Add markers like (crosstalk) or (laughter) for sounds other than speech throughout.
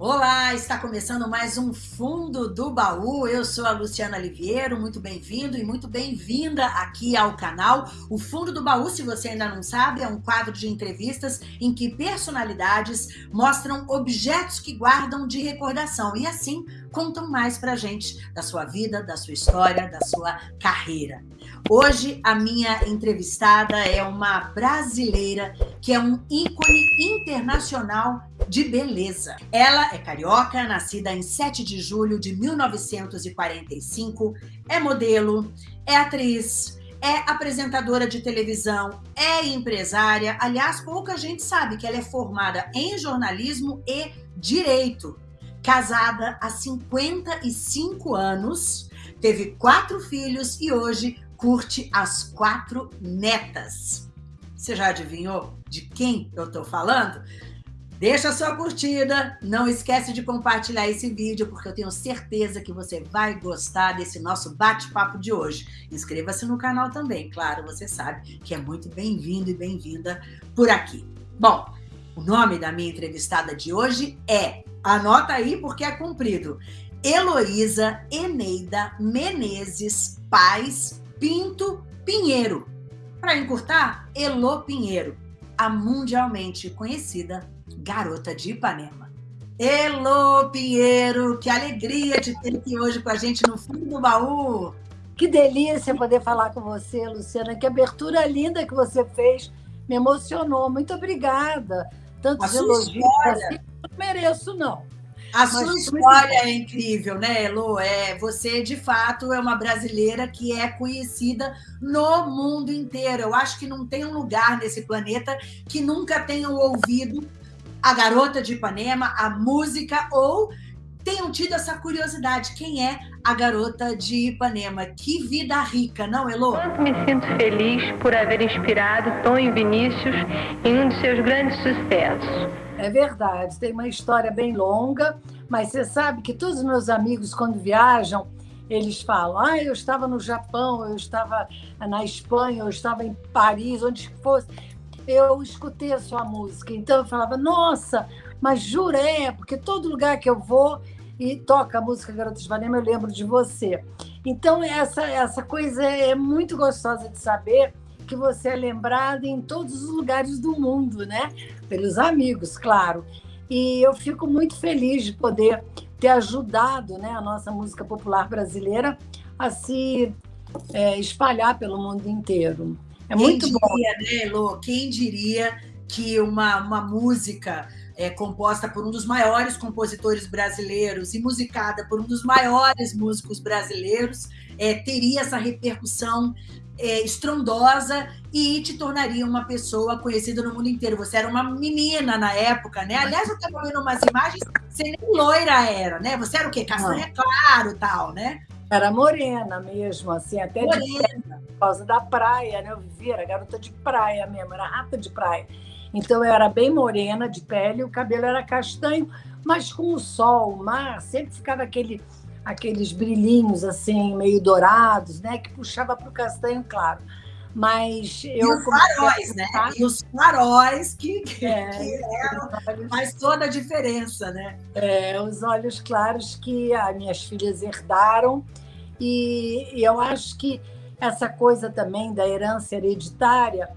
Olá, está começando mais um Fundo do Baú. Eu sou a Luciana Liviero, muito bem-vindo e muito bem-vinda aqui ao canal. O Fundo do Baú, se você ainda não sabe, é um quadro de entrevistas em que personalidades mostram objetos que guardam de recordação e assim contam mais pra gente da sua vida, da sua história, da sua carreira. Hoje a minha entrevistada é uma brasileira que é um ícone internacional de beleza. Ela é carioca, nascida em 7 de julho de 1945, é modelo, é atriz, é apresentadora de televisão, é empresária. Aliás, pouca gente sabe que ela é formada em jornalismo e direito. Casada há 55 anos, teve quatro filhos e hoje curte as quatro netas. Você já adivinhou de quem eu tô falando? Deixa a sua curtida, não esquece de compartilhar esse vídeo, porque eu tenho certeza que você vai gostar desse nosso bate-papo de hoje. Inscreva-se no canal também, claro, você sabe que é muito bem-vindo e bem-vinda por aqui. Bom, o nome da minha entrevistada de hoje é, anota aí porque é comprido, Heloísa Eneida Menezes Paz Pinto Pinheiro. Para encurtar, Elo Pinheiro, a mundialmente conhecida Garota de Ipanema. Elo Pinheiro, que alegria de ter aqui hoje com a gente no fundo do baú. Que delícia poder falar com você, Luciana. Que abertura linda que você fez. Me emocionou. Muito obrigada. Tantos elogios. Assim, não mereço, não. A Mas sua história é incrível, né, Elo? É, você, de fato, é uma brasileira que é conhecida no mundo inteiro. Eu acho que não tem um lugar nesse planeta que nunca tenham ouvido a Garota de Ipanema, a música, ou tenham tido essa curiosidade. Quem é a Garota de Ipanema? Que vida rica, não, Elô? Quanto me sinto feliz por haver inspirado Tom e Vinícius em um de seus grandes sucessos. É verdade, tem uma história bem longa, mas você sabe que todos os meus amigos, quando viajam, eles falam: ah, eu estava no Japão, eu estava na Espanha, eu estava em Paris, onde fosse eu escutei a sua música. Então eu falava, nossa, mas jurei, porque todo lugar que eu vou e toca a música Garotas de Ipanema, eu lembro de você. Então essa, essa coisa é muito gostosa de saber que você é lembrada em todos os lugares do mundo, né? Pelos amigos, claro. E eu fico muito feliz de poder ter ajudado né, a nossa música popular brasileira a se é, espalhar pelo mundo inteiro. É Quem muito diria, bom. né, Elô? Quem diria que uma, uma música é, composta por um dos maiores compositores brasileiros e musicada por um dos maiores músicos brasileiros é, teria essa repercussão é, estrondosa e te tornaria uma pessoa conhecida no mundo inteiro. Você era uma menina na época, né? Aliás, eu estava vendo umas imagens, você nem loira era, né? Você era o quê? Castanha claro tal, né? Era morena mesmo, assim, até morena. por causa da praia, né? Eu vivia, era garota de praia mesmo, era rata de praia. Então eu era bem morena de pele, o cabelo era castanho, mas com o sol, o mar, sempre ficava aquele, aqueles brilhinhos assim, meio dourados, né? Que puxava para o castanho claro. Mas eu. E os faróis, né? E os faróis que, que, é, que eram, faz toda a diferença, né? É, os olhos claros que as minhas filhas herdaram. E, e eu acho que essa coisa também da herança hereditária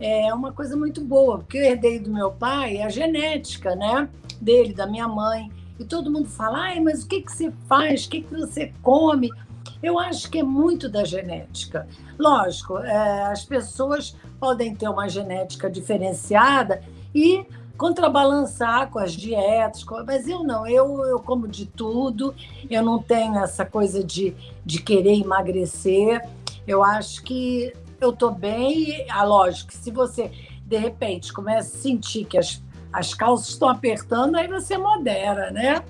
é uma coisa muito boa, porque eu herdei do meu pai a genética, né? Dele, da minha mãe. E todo mundo fala, Ai, mas o que, que você faz? O que, que você come? Eu acho que é muito da genética. Lógico, é, as pessoas podem ter uma genética diferenciada e contrabalançar com as dietas, mas eu não, eu, eu como de tudo, eu não tenho essa coisa de, de querer emagrecer. Eu acho que eu estou bem, ah, lógico, se você de repente começa a sentir que as, as calças estão apertando, aí você modera, né?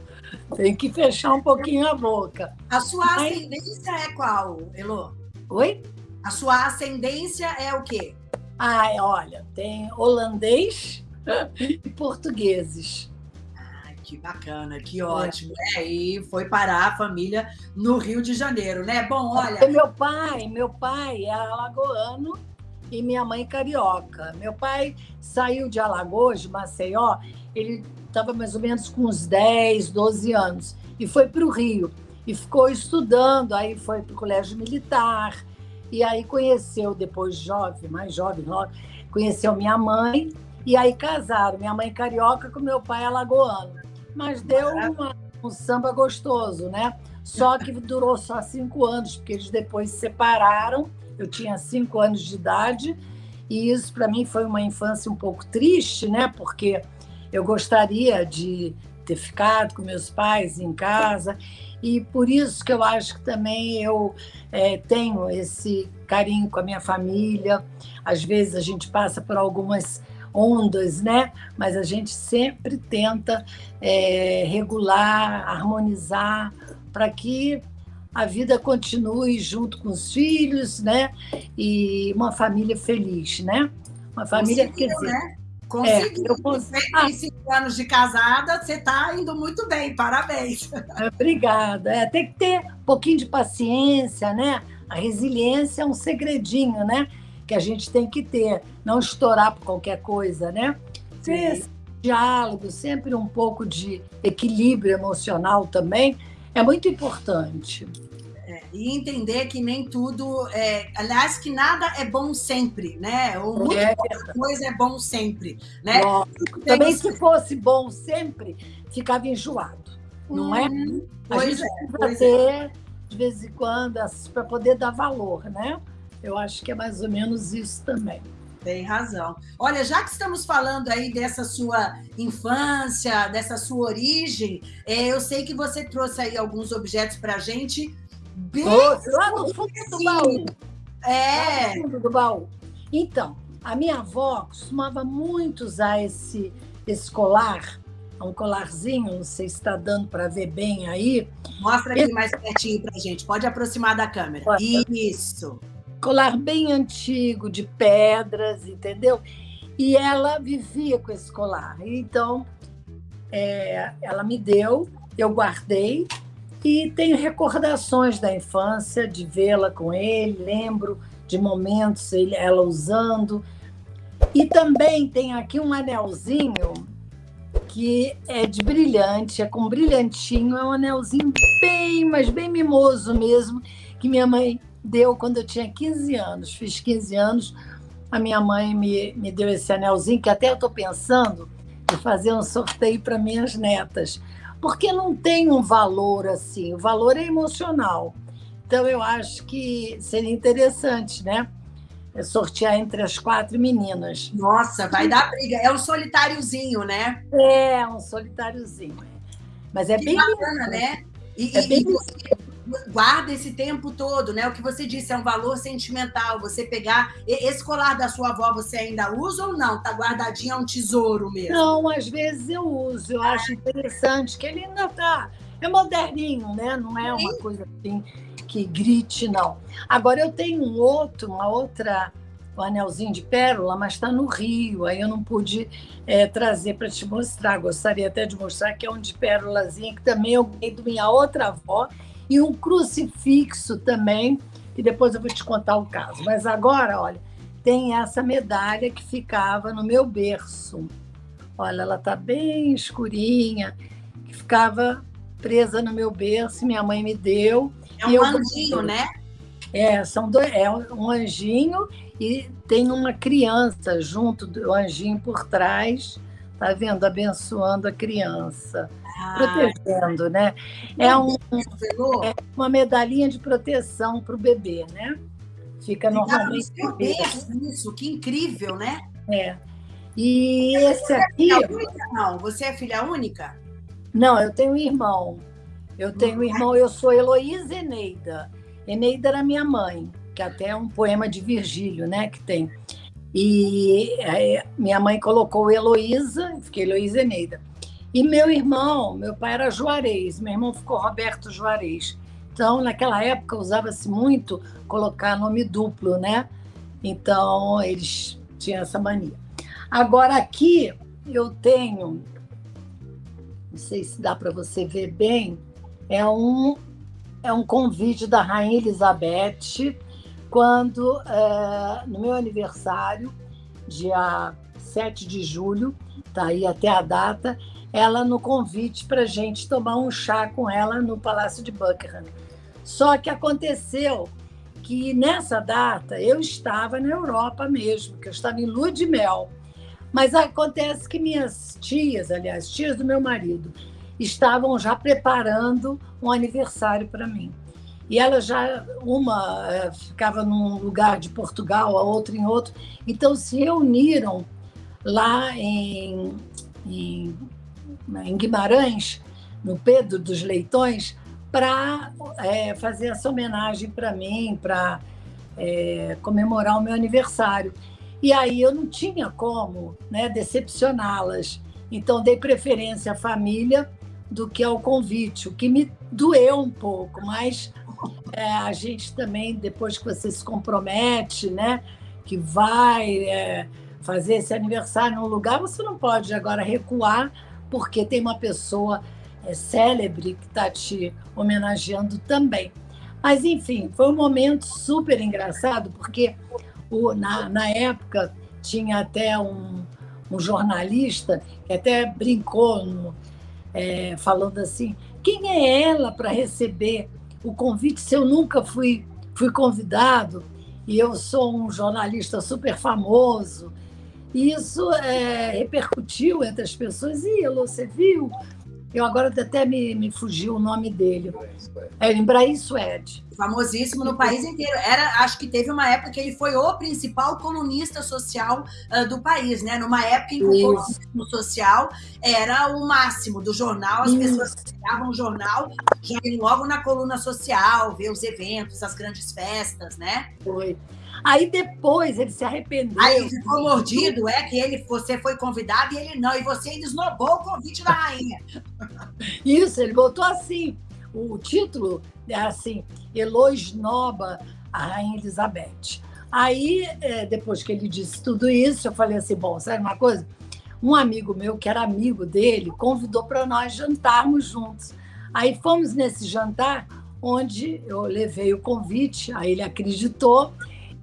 Tem que fechar um pouquinho a boca. A sua ascendência é qual, Elô? Oi? A sua ascendência é o quê? Ah, olha, tem holandês (laughs) e portugueses. Que bacana, que ótimo. É. É, e foi parar a família no Rio de Janeiro, né? Bom, olha. Meu pai, meu pai é alagoano e minha mãe carioca. Meu pai saiu de Alagoas, de Maceió, ele estava mais ou menos com uns 10, 12 anos, e foi para o Rio. E ficou estudando, aí foi para o colégio militar, e aí conheceu, depois jovem, mais jovem, logo, conheceu minha mãe, e aí casaram, minha mãe carioca com meu pai alagoano. Mas deu uma, um samba gostoso, né? Só que durou só cinco anos, porque eles depois se separaram. Eu tinha cinco anos de idade, e isso para mim foi uma infância um pouco triste, né? Porque eu gostaria de ter ficado com meus pais em casa, e por isso que eu acho que também eu é, tenho esse carinho com a minha família. Às vezes a gente passa por algumas ondas, né? Mas a gente sempre tenta é, regular, harmonizar para que a vida continue junto com os filhos, né? E uma família feliz, né? Uma família, Conseguiu, quer dizer, né? Conseguiu. É, eu consegui. Ah, cinco anos de casada, você está indo muito bem, parabéns. Obrigada. É, tem que ter um pouquinho de paciência, né? A resiliência é um segredinho, né? Que a gente tem que ter, não estourar por qualquer coisa, né? Ter diálogo, sempre um pouco de equilíbrio emocional também, é muito importante. É, e entender que nem tudo, é, aliás, que nada é bom sempre, né? Ou muita é. coisa é bom sempre, né? Também se fosse bom sempre, ficava enjoado, não é? Uhum. A gente é, precisa ter, é. de vez em quando, para poder dar valor, né? Eu acho que é mais ou menos isso também. Tem razão. Olha, já que estamos falando aí dessa sua infância, dessa sua origem, é, eu sei que você trouxe aí alguns objetos para a gente. Bem lá no fundo do baú. É. Lá no fundo do baú. Então, a minha avó costumava muito usar esse, esse colar, um colarzinho, não sei se está dando para ver bem aí. Mostra aqui esse... mais pertinho para a gente, pode aproximar da câmera. Pode. Isso colar bem antigo, de pedras, entendeu? E ela vivia com esse colar. Então, é, ela me deu, eu guardei e tenho recordações da infância, de vê-la com ele, lembro de momentos ele, ela usando. E também tem aqui um anelzinho que é de brilhante, é com brilhantinho, é um anelzinho bem, mas bem mimoso mesmo, que minha mãe deu quando eu tinha 15 anos. Fiz 15 anos, a minha mãe me, me deu esse anelzinho, que até eu estou pensando em fazer um sorteio para minhas netas, porque não tem um valor assim, o valor é emocional. Então, eu acho que seria interessante, né? É sortear entre as quatro meninas. Nossa, vai dar briga. É um solitáriozinho, né? É, um solitáriozinho. Mas é que bem bacana, né? E, é e, bem... e, guarda esse tempo todo, né? O que você disse é um valor sentimental. Você pegar esse colar da sua avó, você ainda usa ou não? Tá guardadinho, é um tesouro mesmo? Não, às vezes eu uso. Eu acho interessante que ele ainda tá é moderninho, né? Não é uma coisa assim que grite, não. Agora eu tenho um outro, uma outra um anelzinho de pérola, mas está no Rio, aí eu não pude é, trazer para te mostrar. Gostaria até de mostrar que é um de pérolazinha, que também eu ganhei da minha outra avó, e um crucifixo também, e depois eu vou te contar o caso. Mas agora, olha, tem essa medalha que ficava no meu berço. Olha, ela está bem escurinha, que ficava presa no meu berço, minha mãe me deu. É um anjinho, né? É, são dois, é um anjinho e tem uma criança junto do anjinho por trás, tá vendo? Abençoando a criança protegendo, né? É, um, é uma medalhinha de proteção para o bebê, né? Fica normalmente. Isso, que incrível, né? É. E esse é aqui. É não, você é filha única? Não, eu tenho um irmão. Eu tenho um irmão, eu sou Heloísa Eneida. Eneida era minha mãe, que até é um poema de Virgílio, né? Que tem. E é, minha mãe colocou Heloísa, fiquei Heloísa Eneida. E meu irmão, meu pai era Juarez, meu irmão ficou Roberto Juarez. Então, naquela época, usava-se muito colocar nome duplo, né? Então, eles tinham essa mania. Agora, aqui eu tenho, não sei se dá para você ver bem, é um, é um convite da Rainha Elizabeth quando, é, no meu aniversário, dia 7 de julho, tá aí até a data, ela no convite para gente tomar um chá com ela no Palácio de Buckingham. Só que aconteceu que nessa data eu estava na Europa mesmo, que eu estava em lua de mel. Mas acontece que minhas tias, aliás, tias do meu marido, estavam já preparando um aniversário para mim. E ela já, uma eh, ficava num lugar de Portugal, a outra em outro. Então se reuniram lá em, em, em Guimarães, no Pedro dos Leitões, para é, fazer essa homenagem para mim, para é, comemorar o meu aniversário. E aí eu não tinha como né, decepcioná-las. Então dei preferência à família do que ao convite, o que me doeu um pouco, mas é, a gente também, depois que você se compromete, né, que vai é, fazer esse aniversário num lugar, você não pode agora recuar, porque tem uma pessoa é, célebre que está te homenageando também. Mas, enfim, foi um momento super engraçado, porque o, na, na época tinha até um, um jornalista que até brincou no, é, falando assim: quem é ela para receber o convite se eu nunca fui, fui convidado? E eu sou um jornalista super famoso. E isso é, repercutiu entre as pessoas. E você viu eu agora até me, me fugiu o nome dele. É Embraer Suede. Famosíssimo no país inteiro. Era, acho que teve uma época que ele foi o principal colunista social uh, do país, né? Numa época em que o colunismo social era o máximo do jornal, as Isso. pessoas pegavam o jornal já logo na coluna social, ver os eventos, as grandes festas, né? Foi. Aí depois ele se arrependeu. Aí ficou mordido, é que ele, você foi convidado e ele não, e você ainda esnobou o convite da rainha. (laughs) Isso, ele botou assim. O título é assim: Elo esnoba a Rainha Elizabeth. Aí, é, depois que ele disse tudo isso, eu falei assim: bom, sabe uma coisa? Um amigo meu, que era amigo dele, convidou para nós jantarmos juntos. Aí fomos nesse jantar, onde eu levei o convite, aí ele acreditou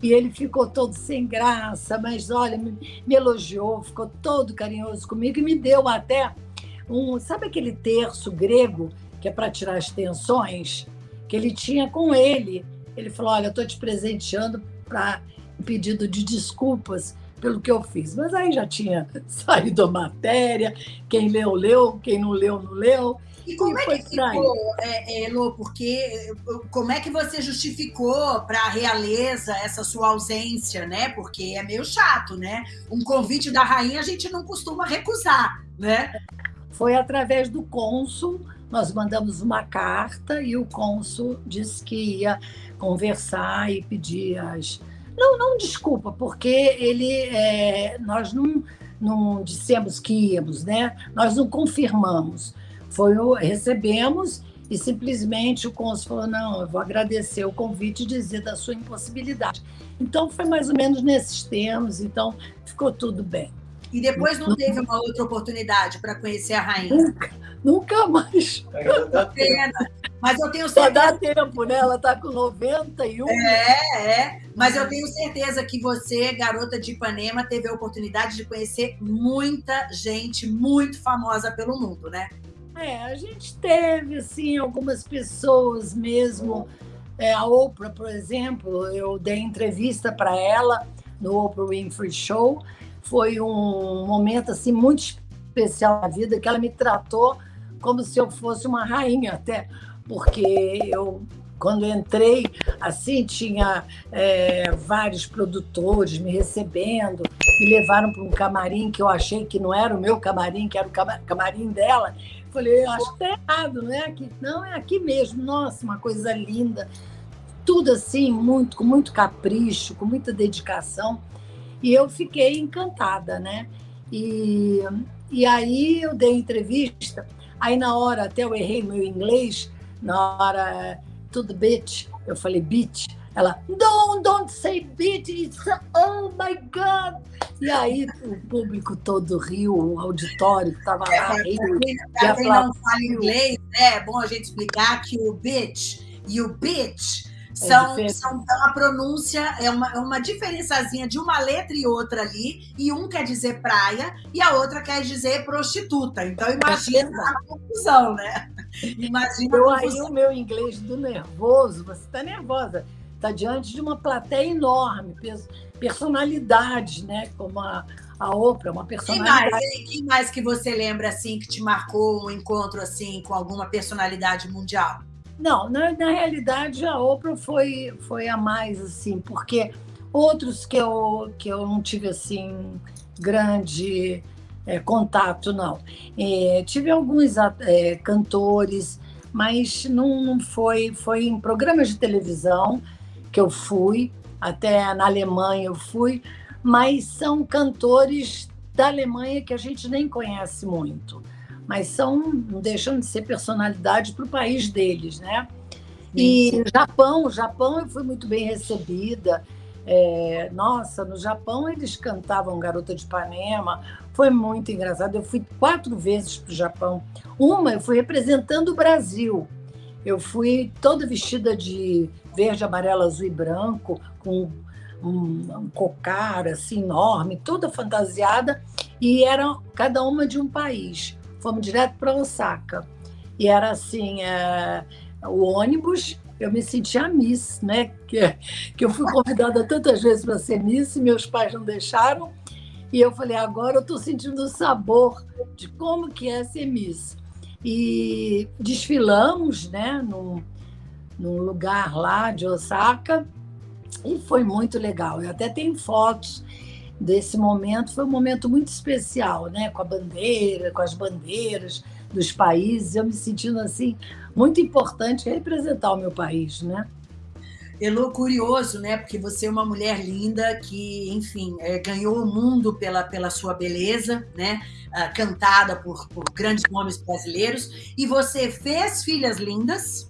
e ele ficou todo sem graça, mas olha, me, me elogiou, ficou todo carinhoso comigo e me deu até um. Sabe aquele terço grego que é para tirar as tensões? Que ele tinha com ele. Ele falou: Olha, eu estou te presenteando para pedido de desculpas pelo que eu fiz. Mas aí já tinha (laughs) saído a matéria, quem leu, leu, quem não leu, não leu. E como e é que ficou, é, é, Elô? Porque como é que você justificou para a realeza essa sua ausência, né? Porque é meio chato, né? Um convite da rainha a gente não costuma recusar, né? Foi através do cônsul, nós mandamos uma carta e o cônsul disse que ia conversar e pedir as. Não, não desculpa, porque ele, é, nós não, não dissemos que íamos, né? Nós não confirmamos. Foi o, recebemos e simplesmente o cônsul falou: não, eu vou agradecer o convite e dizer da sua impossibilidade. Então foi mais ou menos nesses termos, então ficou tudo bem. E depois não teve uma outra oportunidade para conhecer a rainha? Nunca, nunca mais. Pena. Mas eu tenho certeza. Só dá tempo, né? Ela está com 91. É, é. Mas eu tenho certeza que você, garota de Ipanema, teve a oportunidade de conhecer muita gente muito famosa pelo mundo, né? É, a gente teve, assim, algumas pessoas mesmo. É, a Oprah, por exemplo, eu dei entrevista para ela no Oprah Winfrey Show. Foi um momento, assim, muito especial na vida, que ela me tratou como se eu fosse uma rainha até, porque eu quando entrei, assim, tinha é, vários produtores me recebendo, me levaram para um camarim que eu achei que não era o meu camarim, que era o camarim dela. Falei, acho que tá errado, não é aqui. Não, é aqui mesmo. Nossa, uma coisa linda. Tudo assim, muito, com muito capricho, com muita dedicação. E eu fiquei encantada, né? E, e aí eu dei entrevista. Aí na hora, até eu errei meu inglês, na hora, tudo bitch, eu falei bitch. Ela, don't, don't say bitch, it's, oh my God. E aí o público todo riu, o auditório que estava lá. É, Para quem não fala inglês, né, é bom a gente explicar que o bitch e o bitch São, é são a pronúncia é uma, é uma diferençazinha de uma letra e outra ali, e um quer dizer praia e a outra quer dizer prostituta. Então imagina é a confusão, né? Imagina Eu, aí o meu inglês do nervoso, você está nervosa, está diante de uma plateia enorme, personalidades, né? Como a, a Oprah, uma personalidade. Quem mais, quem mais que você lembra assim que te marcou um encontro assim com alguma personalidade mundial? Não, na, na realidade a Oprah foi, foi a mais, assim, porque outros que eu, que eu não tive, assim, grande é, contato, não. É, tive alguns é, cantores, mas não, não foi, foi em programas de televisão que eu fui, até na Alemanha eu fui, mas são cantores da Alemanha que a gente nem conhece muito mas são não deixam de ser personalidade para o país deles, né? E Japão, Japão eu fui muito bem recebida. É, nossa, no Japão eles cantavam Garota de Ipanema, foi muito engraçado. Eu fui quatro vezes para o Japão. Uma eu fui representando o Brasil. Eu fui toda vestida de verde, amarelo, azul e branco, com um, um cocar assim enorme, toda fantasiada, e era cada uma de um país fomos direto para Osaka. E era assim, é, o ônibus, eu me sentia Miss, né? Que, que eu fui convidada tantas vezes para ser Miss e meus pais não deixaram. E eu falei, agora eu estou sentindo o sabor de como que é ser Miss. E desfilamos, né, num, num lugar lá de Osaka, e foi muito legal. Eu até tenho fotos desse momento. Foi um momento muito especial, né? com a bandeira, com as bandeiras dos países, eu me sentindo assim muito importante representar o meu país, né? Elô, curioso, né? Porque você é uma mulher linda que, enfim, é, ganhou o mundo pela, pela sua beleza, né? Ah, cantada por, por grandes nomes brasileiros. E você fez filhas lindas,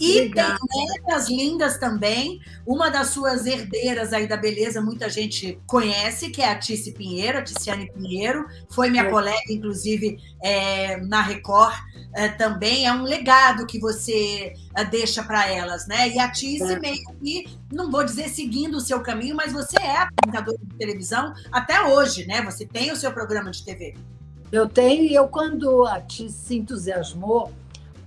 e Legal. tem netas lindas também. Uma das suas herdeiras aí da beleza, muita gente conhece, que é a Tice Pinheiro, a Ticiane Pinheiro. Foi minha é. colega, inclusive, é, na Record é, também. É um legado que você é, deixa para elas, né? E a Tice meio que, não vou dizer seguindo o seu caminho, mas você é apresentadora de televisão até hoje, né? Você tem o seu programa de TV. Eu tenho, e eu, quando a Tice se entusiasmou,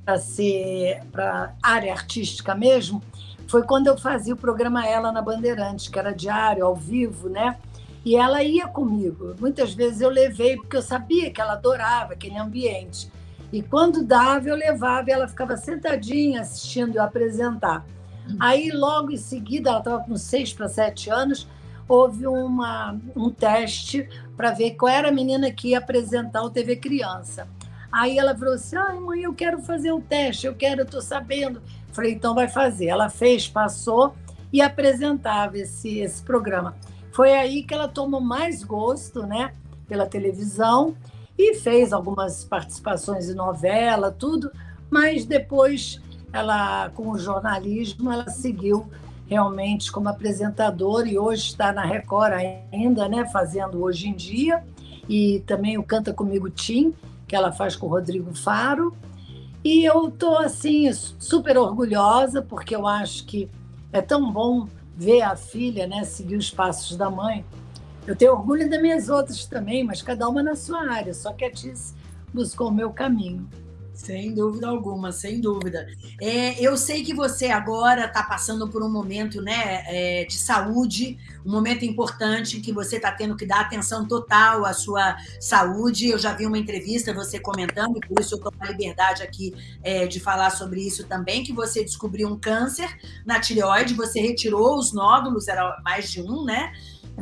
para ser para área artística mesmo, foi quando eu fazia o programa Ela na Bandeirantes, que era diário, ao vivo, né? E ela ia comigo. Muitas vezes eu levei, porque eu sabia que ela adorava aquele ambiente. E quando dava, eu levava e ela ficava sentadinha assistindo eu apresentar. Aí, logo em seguida, ela estava com seis para sete anos, houve uma, um teste para ver qual era a menina que ia apresentar o TV Criança. Aí ela falou assim: ai, mãe, eu quero fazer o teste, eu quero, eu estou sabendo. Falei, então vai fazer. Ela fez, passou e apresentava esse, esse programa. Foi aí que ela tomou mais gosto, né, pela televisão e fez algumas participações em novela, tudo, mas depois ela, com o jornalismo, ela seguiu realmente como apresentadora e hoje está na Record ainda, né, fazendo hoje em dia, e também o Canta Comigo Tim, que ela faz com o Rodrigo Faro. E eu estou assim super orgulhosa porque eu acho que é tão bom ver a filha, né, seguir os passos da mãe. Eu tenho orgulho das minhas outras também, mas cada uma na sua área. Só que a Tiz buscou o meu caminho. Sem dúvida alguma, sem dúvida. É, eu sei que você agora está passando por um momento né, é, de saúde, um momento importante que você está tendo que dar atenção total à sua saúde. Eu já vi uma entrevista você comentando, e por isso eu com a liberdade aqui é, de falar sobre isso também, que você descobriu um câncer na tireoide, você retirou os nódulos, era mais de um, né?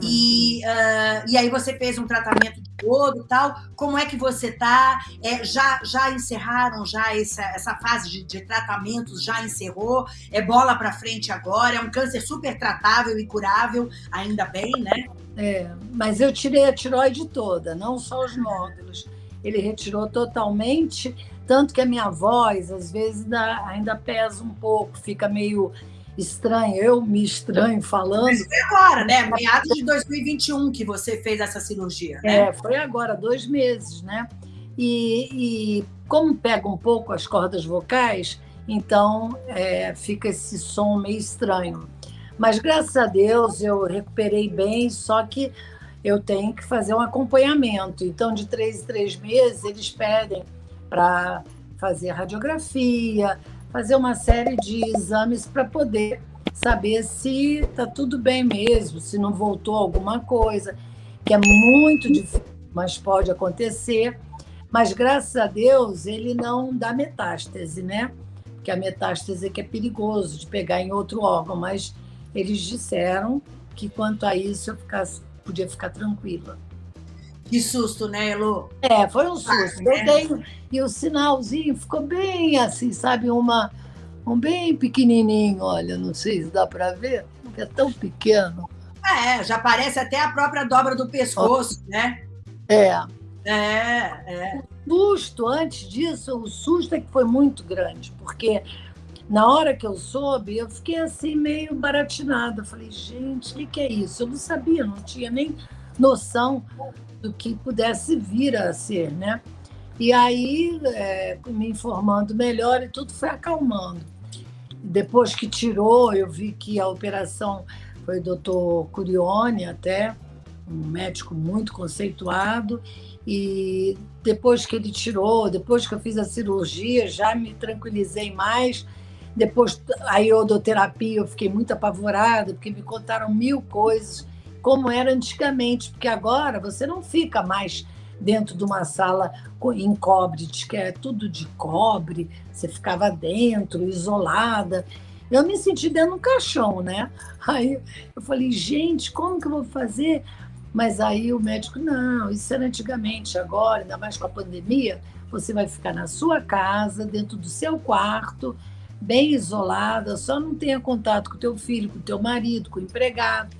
E, uh, e aí você fez um tratamento todo tal. Como é que você está? É, já, já encerraram já essa, essa fase de, de tratamentos? Já encerrou? É bola para frente agora? É um câncer super tratável e curável, ainda bem, né? É, mas eu tirei a tiroide toda, não só os nódulos. Ele retirou totalmente, tanto que a minha voz, às vezes, ainda pesa um pouco, fica meio estranho, eu me estranho falando. Mas foi agora, né? Meados de 2021 que você fez essa cirurgia, né? É, foi agora, dois meses, né? E, e como pega um pouco as cordas vocais, então é, fica esse som meio estranho. Mas graças a Deus eu recuperei bem, só que eu tenho que fazer um acompanhamento. Então, de três em três meses, eles pedem para fazer radiografia, fazer uma série de exames para poder saber se está tudo bem mesmo, se não voltou alguma coisa, que é muito difícil, mas pode acontecer. Mas graças a Deus ele não dá metástase, né? Porque a metástase é que é perigoso de pegar em outro órgão, mas eles disseram que quanto a isso eu ficasse, podia ficar tranquila. Que susto, né, Elo? É, foi um susto. Ah, eu dei, e o sinalzinho ficou bem assim, sabe, uma um bem pequenininho, olha, não sei se dá para ver, porque é tão pequeno. É, já parece até a própria dobra do pescoço, né? É. É, é. O susto, antes disso, o susto é que foi muito grande, porque na hora que eu soube, eu fiquei assim meio baratinada. falei, gente, o que, que é isso? Eu não sabia, não tinha nem noção do que pudesse vir a ser, né? E aí, é, me informando melhor e tudo foi acalmando. Depois que tirou, eu vi que a operação foi o doutor Curione até, um médico muito conceituado, e depois que ele tirou, depois que eu fiz a cirurgia, já me tranquilizei mais, depois, a iodoterapia, eu fiquei muito apavorada, porque me contaram mil coisas, como era antigamente, porque agora você não fica mais dentro de uma sala em cobre, que é tudo de cobre, você ficava dentro, isolada. Eu me senti dentro de um caixão, né? Aí eu falei, gente, como que eu vou fazer? Mas aí o médico, não, isso era antigamente, agora, ainda mais com a pandemia, você vai ficar na sua casa, dentro do seu quarto, bem isolada, só não tenha contato com teu filho, com teu marido, com o empregado.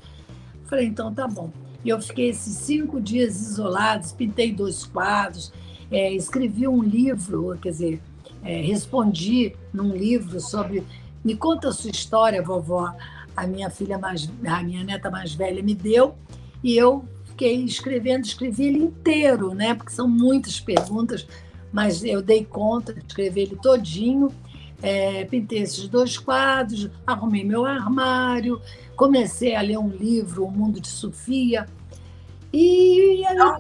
Falei, então tá bom. E eu fiquei esses cinco dias isolados, pintei dois quadros, é, escrevi um livro, quer dizer, é, respondi num livro sobre. Me conta a sua história, vovó. A minha filha mais, a minha neta mais velha me deu, e eu fiquei escrevendo, escrevi ele inteiro, né? Porque são muitas perguntas, mas eu dei conta de escrever ele todinho é, pintei esses dois quadros, arrumei meu armário, comecei a ler um livro, O Mundo de Sofia. E já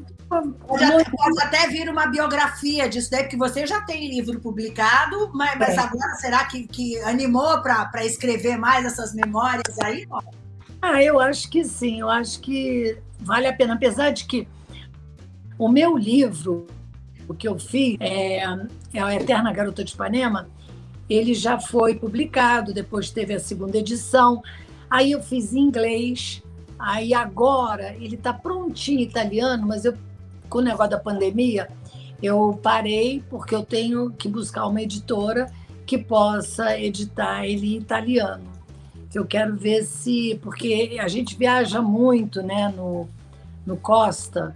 pode até vir uma biografia disso daí, porque você já tem livro publicado, mas, mas agora será que, que animou para escrever mais essas memórias aí? Ah, eu acho que sim, eu acho que vale a pena, apesar de que o meu livro, o que eu fiz, é, é a Eterna Garota de Ipanema, ele já foi publicado, depois teve a segunda edição. Aí eu fiz em inglês, aí agora ele está prontinho em italiano, mas eu, com o negócio da pandemia, eu parei porque eu tenho que buscar uma editora que possa editar ele em italiano. Eu quero ver se. Porque a gente viaja muito né, no, no Costa,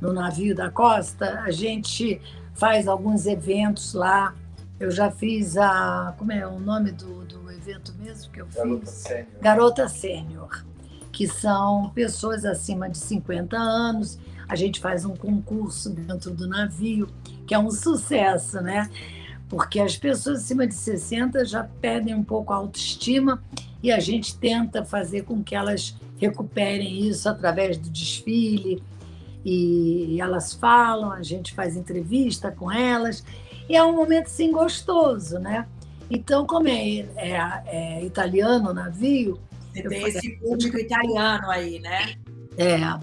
no navio da Costa, a gente faz alguns eventos lá eu já fiz a. Como é o nome do, do evento mesmo que eu Garota fiz? Sênior. Garota Sênior, que são pessoas acima de 50 anos. A gente faz um concurso dentro do navio, que é um sucesso, né? Porque as pessoas acima de 60 já perdem um pouco a autoestima e a gente tenta fazer com que elas recuperem isso através do desfile. E elas falam, a gente faz entrevista com elas e é um momento assim gostoso, né? Então, como é, é, é italiano o navio. Você tem esse público italiano aí, né? É. Ah.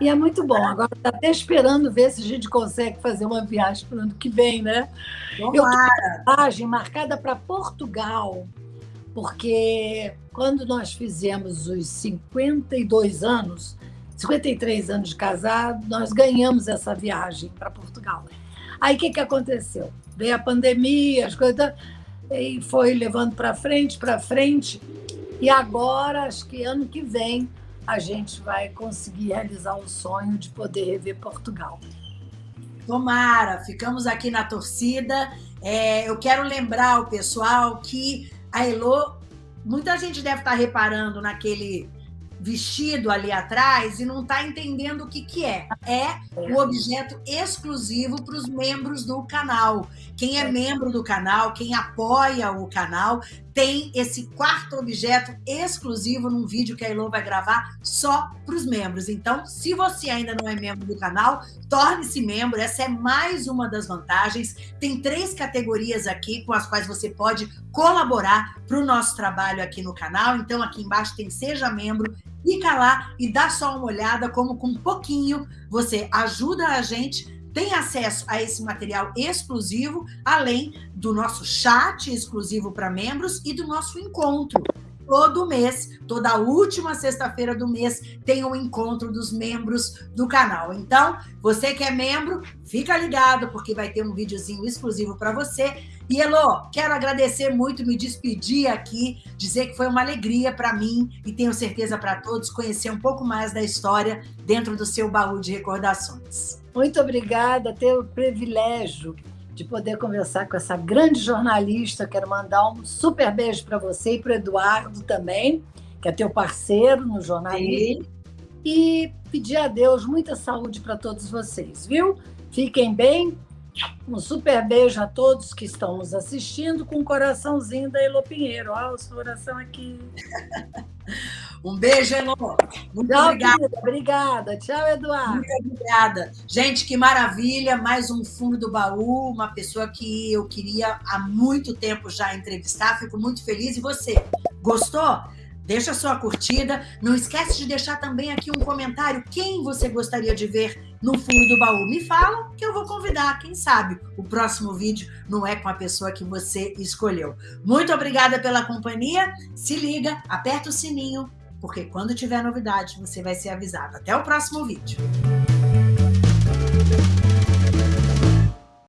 E é muito bom. Agora está até esperando ver se a gente consegue fazer uma viagem para o ano que vem, né? Tomara. Eu tenho uma viagem marcada para Portugal, porque quando nós fizemos os 52 anos, 53 anos de casado, nós ganhamos essa viagem para Portugal. Aí o que, que aconteceu? Veio a pandemia, as coisas, e foi levando para frente, para frente. E agora, acho que ano que vem, a gente vai conseguir realizar o sonho de poder rever Portugal. Tomara, ficamos aqui na torcida. É, eu quero lembrar o pessoal que a Elo, muita gente deve estar reparando naquele vestido ali atrás e não está entendendo o que, que é. É o objeto exclusivo para os membros do canal. Quem é membro do canal, quem apoia o canal, tem esse quarto objeto exclusivo num vídeo que a Elo vai gravar só para os membros. Então, se você ainda não é membro do canal, torne-se membro. Essa é mais uma das vantagens. Tem três categorias aqui com as quais você pode colaborar para o nosso trabalho aqui no canal. Então, aqui embaixo tem Seja Membro. Clica lá e dá só uma olhada como com pouquinho você ajuda a gente tem acesso a esse material exclusivo, além do nosso chat exclusivo para membros e do nosso encontro. Todo mês, toda última sexta-feira do mês, tem um encontro dos membros do canal. Então, você que é membro, fica ligado, porque vai ter um videozinho exclusivo para você. E, Elô, quero agradecer muito, me despedir aqui, dizer que foi uma alegria para mim e tenho certeza para todos conhecer um pouco mais da história dentro do seu baú de recordações. Muito obrigada, ter o privilégio de poder conversar com essa grande jornalista. Quero mandar um super beijo para você e para o Eduardo também, que é teu parceiro no jornalismo. Sim. E pedir a Deus muita saúde para todos vocês, viu? Fiquem bem. Um super beijo a todos que estão nos assistindo, com o um coraçãozinho da Elo Pinheiro. Olha o coração aqui. (laughs) Um beijo, Elô. Muito Tchau, obrigada. Obrigada. Tchau, Eduardo. Muito obrigada. Gente, que maravilha. Mais um fundo do baú. Uma pessoa que eu queria há muito tempo já entrevistar. Fico muito feliz. E você, gostou? Deixa a sua curtida. Não esquece de deixar também aqui um comentário. Quem você gostaria de ver no fundo do baú? Me fala que eu vou convidar. Quem sabe o próximo vídeo não é com a pessoa que você escolheu. Muito obrigada pela companhia. Se liga, aperta o sininho porque quando tiver novidade, você vai ser avisado. Até o próximo vídeo.